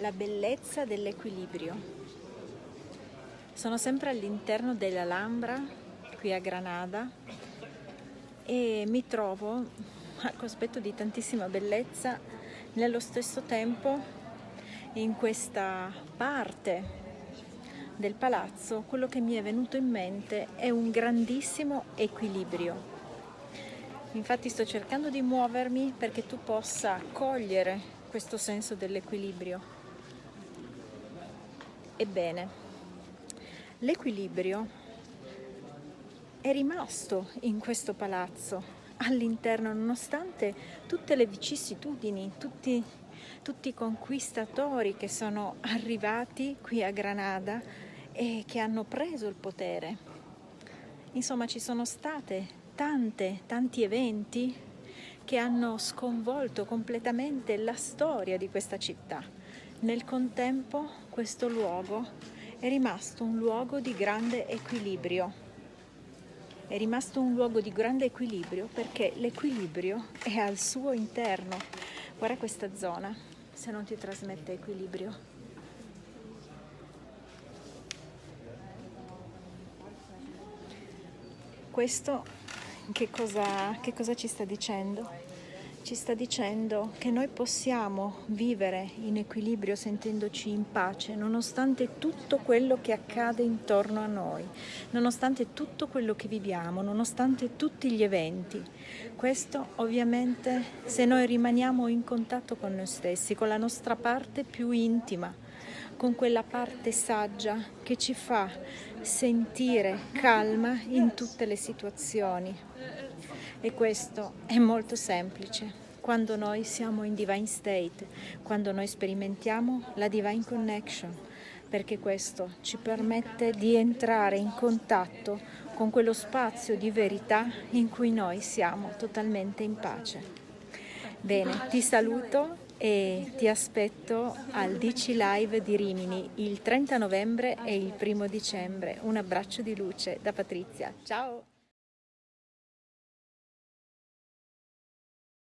la bellezza dell'equilibrio. Sono sempre all'interno dell'Alhambra, qui a Granada, e mi trovo al cospetto di tantissima bellezza, nello stesso tempo in questa parte del palazzo quello che mi è venuto in mente è un grandissimo equilibrio. Infatti sto cercando di muovermi perché tu possa cogliere questo senso dell'equilibrio. Ebbene, l'equilibrio è rimasto in questo palazzo all'interno nonostante tutte le vicissitudini, tutti, tutti i conquistatori che sono arrivati qui a Granada e che hanno preso il potere. Insomma ci sono state tante, tanti eventi che hanno sconvolto completamente la storia di questa città. Nel contempo questo luogo è rimasto un luogo di grande equilibrio. È rimasto un luogo di grande equilibrio perché l'equilibrio è al suo interno. Guarda questa zona, se non ti trasmette equilibrio. Questo che cosa, che cosa ci sta dicendo? Ci sta dicendo che noi possiamo vivere in equilibrio sentendoci in pace nonostante tutto quello che accade intorno a noi, nonostante tutto quello che viviamo, nonostante tutti gli eventi. Questo ovviamente se noi rimaniamo in contatto con noi stessi, con la nostra parte più intima, con quella parte saggia che ci fa sentire calma in tutte le situazioni. E questo è molto semplice quando noi siamo in divine state, quando noi sperimentiamo la divine connection, perché questo ci permette di entrare in contatto con quello spazio di verità in cui noi siamo totalmente in pace. Bene, ti saluto e ti aspetto al DC Live di Rimini il 30 novembre e il 1 dicembre. Un abbraccio di luce da Patrizia. Ciao!